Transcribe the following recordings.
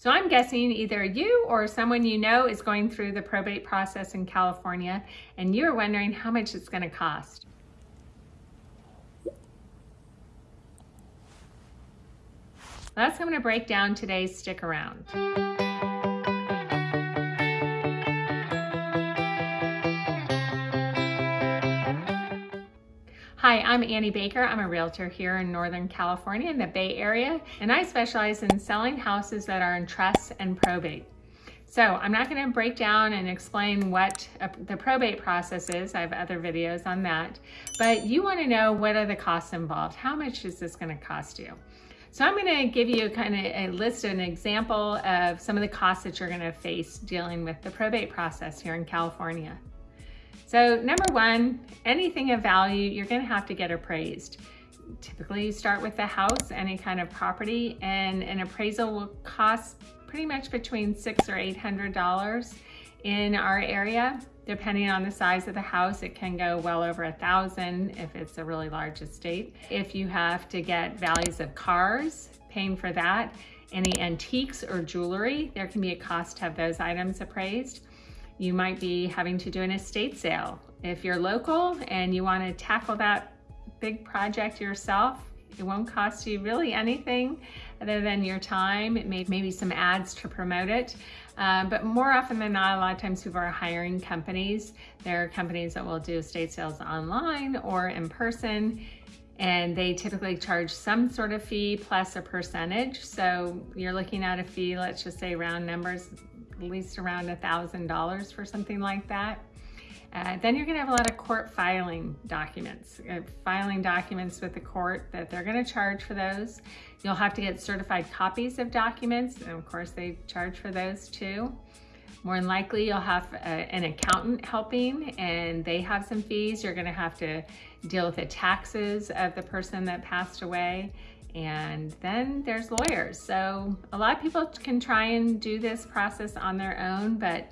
So I'm guessing either you or someone you know is going through the probate process in California and you're wondering how much it's going to cost. That's what I'm going to break down today. Stick around. Hi, I'm Annie Baker. I'm a realtor here in Northern California in the Bay Area, and I specialize in selling houses that are in trust and probate. So I'm not going to break down and explain what a, the probate process is. I have other videos on that. But you want to know what are the costs involved? How much is this going to cost you? So I'm going to give you kind of a list, an example of some of the costs that you're going to face dealing with the probate process here in California. So number one, anything of value, you're gonna have to get appraised. Typically you start with the house, any kind of property, and an appraisal will cost pretty much between six or $800 in our area. Depending on the size of the house, it can go well over a thousand if it's a really large estate. If you have to get values of cars, paying for that, any antiques or jewelry, there can be a cost to have those items appraised. You might be having to do an estate sale. If you're local and you wanna tackle that big project yourself, it won't cost you really anything other than your time. It may maybe some ads to promote it. Um, but more often than not, a lot of times people are hiring companies. There are companies that will do estate sales online or in person and they typically charge some sort of fee plus a percentage. So you're looking at a fee, let's just say round numbers, at least around a $1,000 for something like that. Uh, then you're gonna have a lot of court filing documents, uh, filing documents with the court that they're gonna charge for those. You'll have to get certified copies of documents, and of course they charge for those too. More than likely you'll have a, uh, an accountant helping and they have some fees. You're gonna have to deal with the taxes of the person that passed away. And then there's lawyers. So a lot of people can try and do this process on their own, but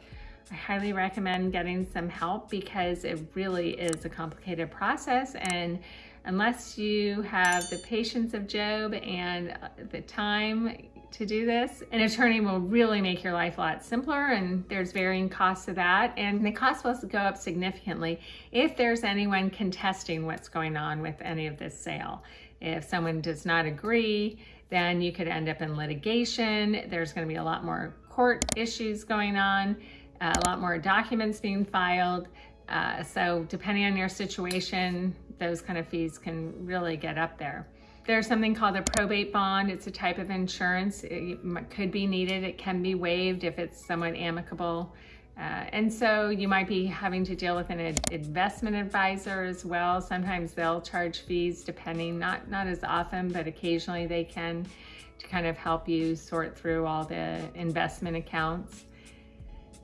I highly recommend getting some help because it really is a complicated process. And unless you have the patience of Job and the time to do this, an attorney will really make your life a lot simpler and there's varying costs to that. And the cost will go up significantly if there's anyone contesting what's going on with any of this sale. If someone does not agree, then you could end up in litigation. There's gonna be a lot more court issues going on, a lot more documents being filed. Uh, so depending on your situation, those kind of fees can really get up there. There's something called a probate bond. It's a type of insurance. It could be needed. It can be waived if it's somewhat amicable. Uh, and so you might be having to deal with an ad investment advisor as well. Sometimes they'll charge fees depending, not, not as often, but occasionally they can to kind of help you sort through all the investment accounts.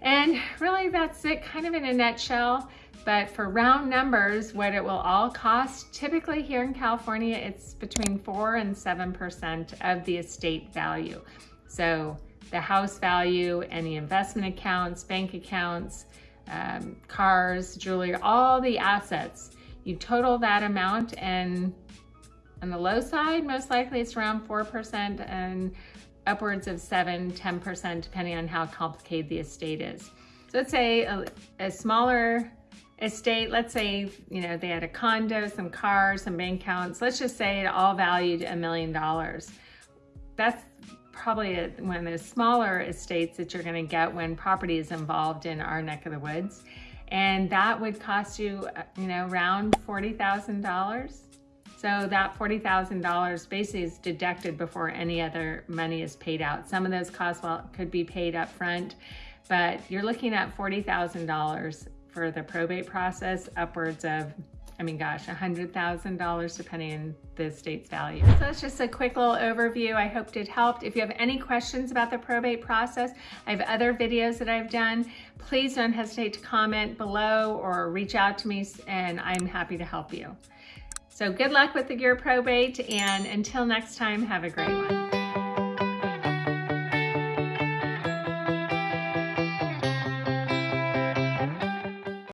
And really that's it kind of in a nutshell. But for round numbers, what it will all cost, typically here in California, it's between four and 7% of the estate value. So the house value, any investment accounts, bank accounts, um, cars, jewelry, all the assets. You total that amount and on the low side, most likely it's around 4% and upwards of 7, 10% depending on how complicated the estate is. So let's say a, a smaller estate, let's say, you know, they had a condo, some cars, some bank accounts. Let's just say it all valued a million dollars. That's probably a, one of the smaller estates that you're gonna get when property is involved in our neck of the woods. And that would cost you, uh, you know, around $40,000. So that $40,000 basically is deducted before any other money is paid out. Some of those costs well, could be paid up front, but you're looking at $40,000 for the probate process, upwards of I mean, gosh, $100,000 depending on the state's value. So that's just a quick little overview. I hope it helped. If you have any questions about the probate process, I have other videos that I've done. Please don't hesitate to comment below or reach out to me and I'm happy to help you. So good luck with your probate and until next time, have a great one.